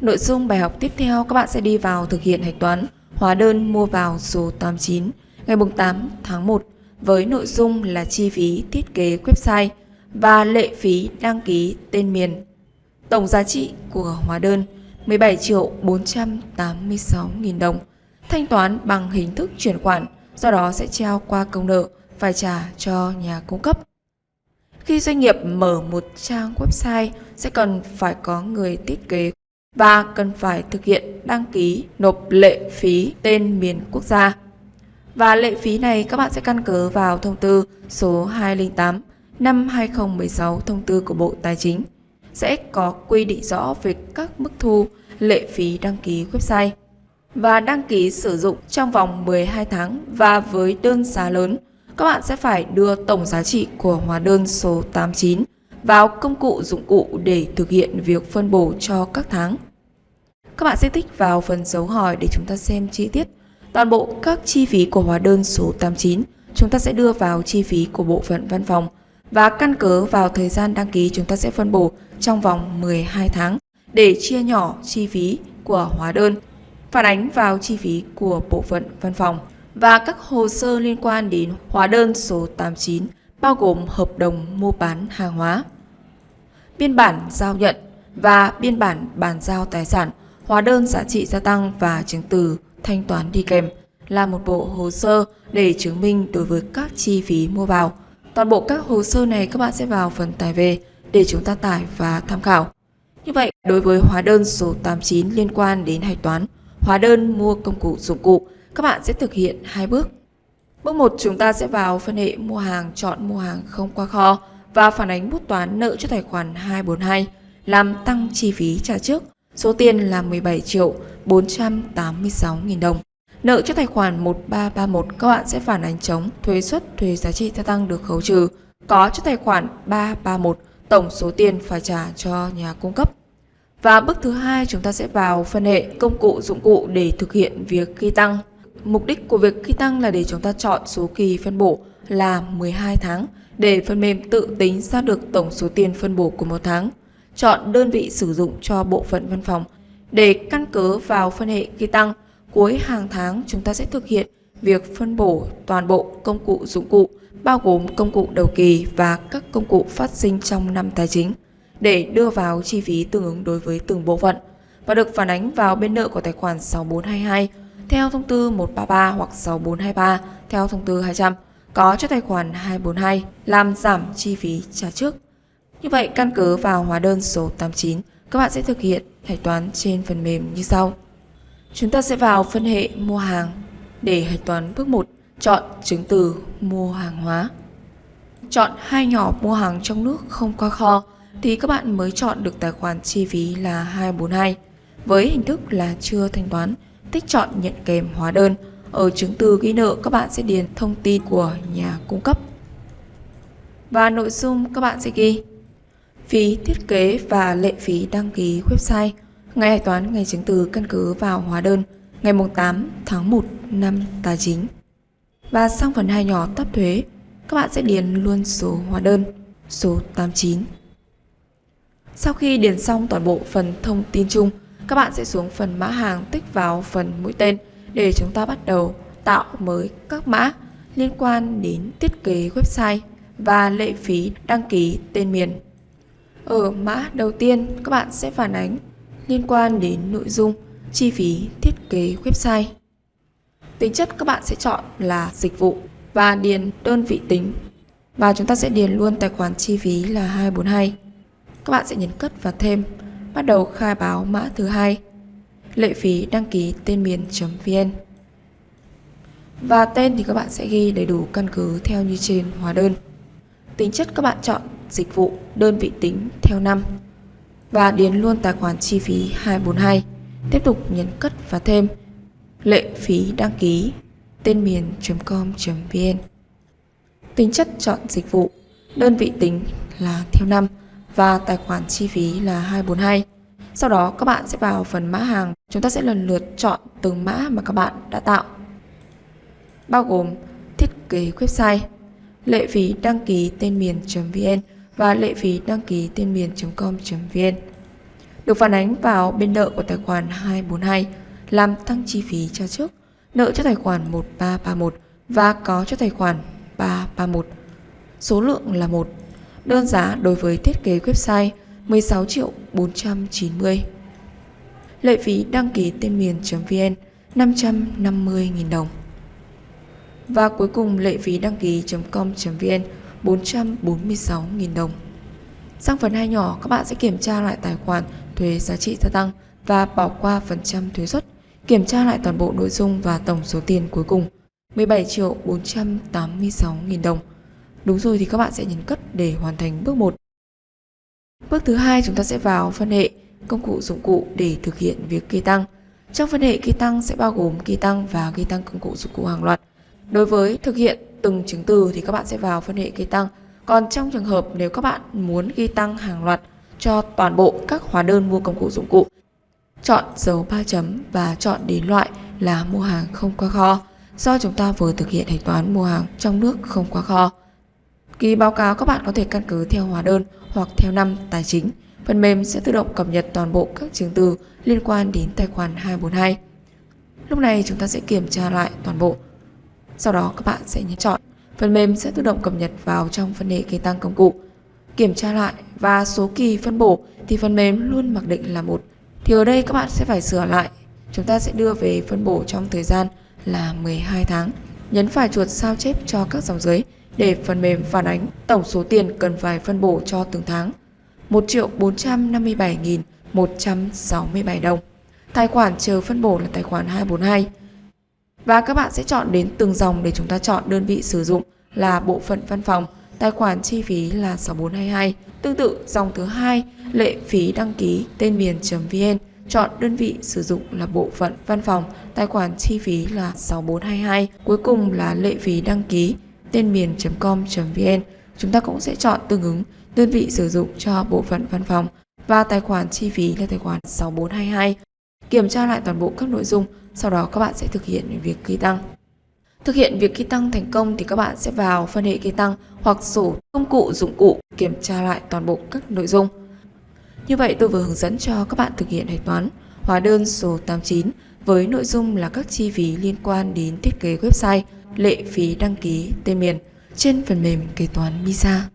Nội dung bài học tiếp theo các bạn sẽ đi vào thực hiện hạch toán hóa đơn mua vào số 89 ngày 8 tháng 1 với nội dung là chi phí thiết kế website và lệ phí đăng ký tên miền. Tổng giá trị của hóa đơn 17 triệu 486 nghìn đồng. Thanh toán bằng hình thức chuyển khoản, do đó sẽ treo qua công nợ phải trả cho nhà cung cấp. Khi doanh nghiệp mở một trang website sẽ cần phải có người thiết kế và cần phải thực hiện đăng ký nộp lệ phí tên miền quốc gia. Và lệ phí này các bạn sẽ căn cứ vào thông tư số 208 năm 2016 thông tư của Bộ Tài chính, sẽ có quy định rõ về các mức thu lệ phí đăng ký website và đăng ký sử dụng trong vòng 12 tháng và với đơn giá lớn, các bạn sẽ phải đưa tổng giá trị của hóa đơn số 89 vào công cụ dụng cụ để thực hiện việc phân bổ cho các tháng. Các bạn sẽ tích vào phần dấu hỏi để chúng ta xem chi tiết. Toàn bộ các chi phí của hóa đơn số 89 chúng ta sẽ đưa vào chi phí của bộ phận văn phòng và căn cứ vào thời gian đăng ký chúng ta sẽ phân bổ trong vòng 12 tháng để chia nhỏ chi phí của hóa đơn, phản ánh vào chi phí của bộ phận văn phòng và các hồ sơ liên quan đến hóa đơn số 89 bao gồm hợp đồng mua bán hàng hóa, biên bản giao nhận và biên bản bàn giao tài sản, hóa đơn giá trị gia tăng và chứng từ thanh toán đi kèm là một bộ hồ sơ để chứng minh đối với các chi phí mua vào. Toàn bộ các hồ sơ này các bạn sẽ vào phần tải về để chúng ta tải và tham khảo. Như vậy, đối với hóa đơn số 89 liên quan đến hạch toán, hóa đơn mua công cụ dụng cụ, các bạn sẽ thực hiện hai bước. Bước 1 chúng ta sẽ vào phân hệ mua hàng, chọn mua hàng không qua kho và phản ánh bút toán nợ cho tài khoản 242 làm tăng chi phí trả trước. Số tiền là 17 triệu 486 nghìn đồng. Nợ cho tài khoản 1331 các bạn sẽ phản ánh chống, thuế suất thuế giá trị gia tăng được khấu trừ. Có cho tài khoản 331 tổng số tiền phải trả cho nhà cung cấp. Và bước thứ hai, chúng ta sẽ vào phân hệ công cụ, dụng cụ để thực hiện việc ghi tăng. Mục đích của việc ghi tăng là để chúng ta chọn số kỳ phân bổ là 12 tháng, để phần mềm tự tính ra được tổng số tiền phân bổ của một tháng. Chọn đơn vị sử dụng cho bộ phận văn phòng để căn cứ vào phân hệ ghi tăng. Cuối hàng tháng chúng ta sẽ thực hiện việc phân bổ toàn bộ công cụ dụng cụ, bao gồm công cụ đầu kỳ và các công cụ phát sinh trong năm tài chính, để đưa vào chi phí tương ứng đối với từng bộ phận và được phản ánh vào bên nợ của tài khoản 6422 theo thông tư 133 hoặc 6423 theo thông tư 200 có cho tài khoản 242 làm giảm chi phí trả trước. Như vậy căn cứ vào hóa đơn số 89 các bạn sẽ thực hiện hạch toán trên phần mềm như sau. Chúng ta sẽ vào phân hệ mua hàng để hạch toán bước 1 chọn chứng từ mua hàng hóa. Chọn hai nhỏ mua hàng trong nước không qua kho thì các bạn mới chọn được tài khoản chi phí là 242 với hình thức là chưa thanh toán, tích chọn nhận kèm hóa đơn. Ở chứng từ ghi nợ các bạn sẽ điền thông tin của nhà cung cấp. Và nội dung các bạn sẽ ghi phí thiết kế và lệ phí đăng ký website ngày hạch toán ngày chứng từ căn cứ vào hóa đơn ngày 8 tháng 1 năm tài chính. Và sang phần hai nhỏ tấp thuế, các bạn sẽ điền luôn số hóa đơn, số 89. Sau khi điền xong toàn bộ phần thông tin chung, các bạn sẽ xuống phần mã hàng tích vào phần mũi tên để chúng ta bắt đầu tạo mới các mã liên quan đến thiết kế website và lệ phí đăng ký tên miền. Ở mã đầu tiên, các bạn sẽ phản ánh liên quan đến nội dung chi phí thiết kế website. Tính chất các bạn sẽ chọn là dịch vụ và điền đơn vị tính. Và chúng ta sẽ điền luôn tài khoản chi phí là 242. Các bạn sẽ nhấn cất và thêm, bắt đầu khai báo mã thứ hai, lệ phí đăng ký tên miền.vn. Và tên thì các bạn sẽ ghi đầy đủ căn cứ theo như trên hóa đơn. Tính chất các bạn chọn dịch vụ đơn vị tính theo năm và điền luôn tài khoản chi phí 242. Tiếp tục nhấn cất và thêm lệ phí đăng ký tên miền.com.vn Tính chất chọn dịch vụ đơn vị tính là theo năm và tài khoản chi phí là 242. Sau đó các bạn sẽ vào phần mã hàng, chúng ta sẽ lần lượt chọn từng mã mà các bạn đã tạo. Bao gồm thiết kế website, lệ phí đăng ký tên miền.vn và lệ phí đăng ký tên miền.com.vn. được phản ánh vào bên nợ của tài khoản 242 làm tăng chi phí cho trước, nợ cho tài khoản 1331 và có cho tài khoản 331. Số lượng là 1. Đơn giá đối với thiết kế website 16 triệu 490. Lệ phí đăng ký tên miền.vn 550.000 đồng. Và cuối cùng lệ phí đăng ký.com.vn 446.000 đồng. Sang phần 2 nhỏ, các bạn sẽ kiểm tra lại tài khoản thuế giá trị gia tăng và bỏ qua phần trăm thuế suất, kiểm tra lại toàn bộ nội dung và tổng số tiền cuối cùng 17 triệu 486 nghìn đồng. Đúng rồi thì các bạn sẽ nhấn cất để hoàn thành bước 1. Bước thứ hai chúng ta sẽ vào phân hệ công cụ dụng cụ để thực hiện việc kê tăng. Trong phân hệ kê tăng sẽ bao gồm kê tăng và kê tăng công cụ dụng cụ hàng loạt. Đối với thực hiện từng chứng từ thì các bạn sẽ vào phân hệ ghi tăng. Còn trong trường hợp nếu các bạn muốn ghi tăng hàng loạt cho toàn bộ các hóa đơn mua công cụ dụng cụ, chọn dấu 3 chấm và chọn đến loại là mua hàng không qua kho do chúng ta vừa thực hiện thanh toán mua hàng trong nước không qua kho. Kỳ báo cáo các bạn có thể căn cứ theo hóa đơn hoặc theo năm tài chính. Phần mềm sẽ tự động cập nhật toàn bộ các chứng từ liên quan đến tài khoản 242. Lúc này chúng ta sẽ kiểm tra lại toàn bộ. Sau đó các bạn sẽ nhấn chọn. Phần mềm sẽ tự động cập nhật vào trong phần hệ kê tăng công cụ. Kiểm tra lại và số kỳ phân bổ thì phần mềm luôn mặc định là một. Thì ở đây các bạn sẽ phải sửa lại. Chúng ta sẽ đưa về phân bổ trong thời gian là 12 tháng. Nhấn phải chuột sao chép cho các dòng dưới để phần mềm phản ánh tổng số tiền cần phải phân bổ cho từng tháng. 1 triệu 457.167 đồng. Tài khoản chờ phân bổ là tài khoản 242. Và các bạn sẽ chọn đến từng dòng để chúng ta chọn đơn vị sử dụng là bộ phận văn phòng, tài khoản chi phí là 6422. Tương tự dòng thứ hai, lệ phí đăng ký tên miền.vn Chọn đơn vị sử dụng là bộ phận văn phòng, tài khoản chi phí là 6422. Cuối cùng là lệ phí đăng ký tên miền.com.vn. Chúng ta cũng sẽ chọn tương ứng đơn vị sử dụng cho bộ phận văn phòng và tài khoản chi phí là tài khoản 6422. Kiểm tra lại toàn bộ các nội dung, sau đó các bạn sẽ thực hiện việc ký tăng. Thực hiện việc ký tăng thành công thì các bạn sẽ vào phân hệ ký tăng hoặc sổ công cụ dụng cụ kiểm tra lại toàn bộ các nội dung. Như vậy tôi vừa hướng dẫn cho các bạn thực hiện hạch toán hóa đơn số 89 với nội dung là các chi phí liên quan đến thiết kế website, lệ phí đăng ký tên miền trên phần mềm kế toán MISA.